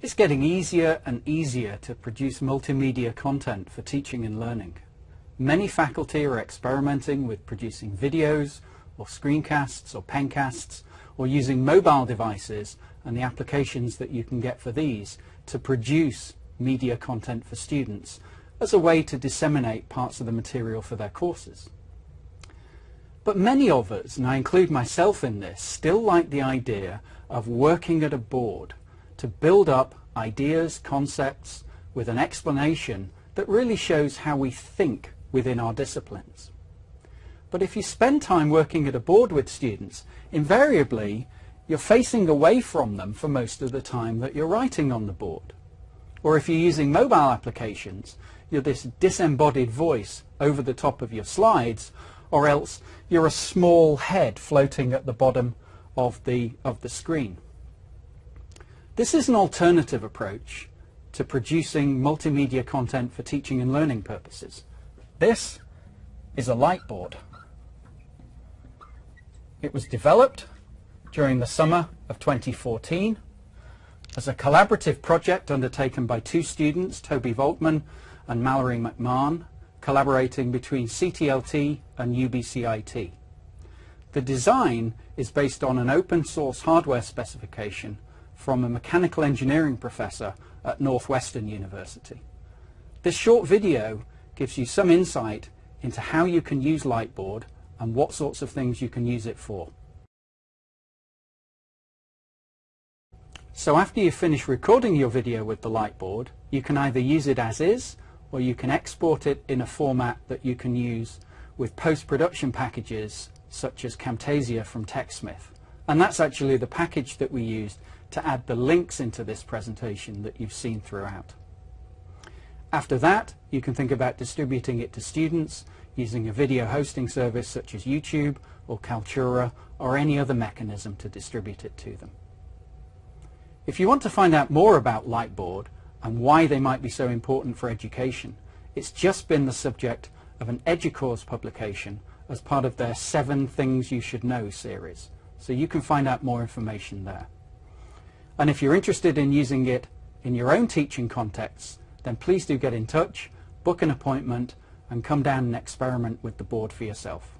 It's getting easier and easier to produce multimedia content for teaching and learning. Many faculty are experimenting with producing videos or screencasts or pencasts or using mobile devices and the applications that you can get for these to produce media content for students as a way to disseminate parts of the material for their courses. But many of us, and I include myself in this, still like the idea of working at a board to build up ideas, concepts with an explanation that really shows how we think within our disciplines. But if you spend time working at a board with students, invariably you're facing away from them for most of the time that you're writing on the board. Or if you're using mobile applications, you're this disembodied voice over the top of your slides, or else you're a small head floating at the bottom of the, of the screen. This is an alternative approach to producing multimedia content for teaching and learning purposes. This is a lightboard. It was developed during the summer of 2014 as a collaborative project undertaken by two students, Toby Voltman and Mallory McMahon, collaborating between CTLT and UBCIT. The design is based on an open source hardware specification from a mechanical engineering professor at Northwestern University. This short video gives you some insight into how you can use Lightboard and what sorts of things you can use it for. So after you finish recording your video with the Lightboard, you can either use it as is or you can export it in a format that you can use with post-production packages such as Camtasia from TechSmith. And that's actually the package that we used to add the links into this presentation that you've seen throughout. After that, you can think about distributing it to students using a video hosting service such as YouTube or Kaltura or any other mechanism to distribute it to them. If you want to find out more about Lightboard and why they might be so important for education, it's just been the subject of an EDUCAUSE publication as part of their Seven Things You Should Know series. So you can find out more information there. And if you're interested in using it in your own teaching contexts, then please do get in touch, book an appointment, and come down and experiment with the board for yourself.